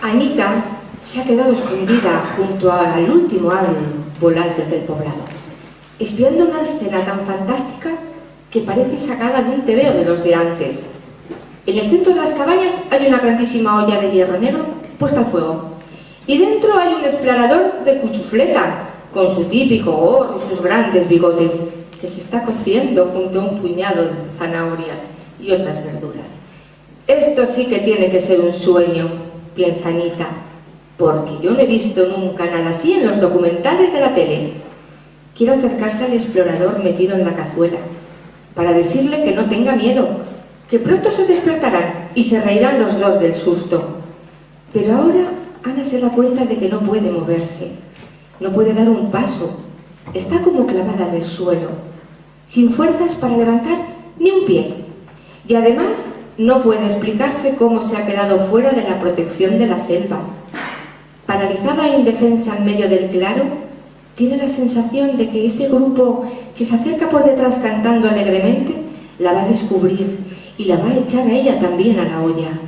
Anita se ha quedado escondida junto al último árbol antes del poblado, espiando una escena tan fantástica que parece sacada de un tebeo de los de antes. En el centro de las cabañas hay una grandísima olla de hierro negro puesta al fuego, y dentro hay un explorador de cuchufleta, con su típico gorro y sus grandes bigotes, que se está cociendo junto a un puñado de zanahorias y otras verduras. Esto sí que tiene que ser un sueño, piensa Anita, porque yo no he visto nunca nada así en los documentales de la tele. Quiero acercarse al explorador metido en la cazuela, para decirle que no tenga miedo, que pronto se despertarán y se reirán los dos del susto. Pero ahora Ana se da cuenta de que no puede moverse, no puede dar un paso, está como clavada en el suelo, sin fuerzas para levantar ni un pie. Y además no puede explicarse cómo se ha quedado fuera de la protección de la selva. Paralizada e indefensa en medio del claro, tiene la sensación de que ese grupo que se acerca por detrás cantando alegremente la va a descubrir y la va a echar a ella también a la olla.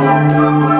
Música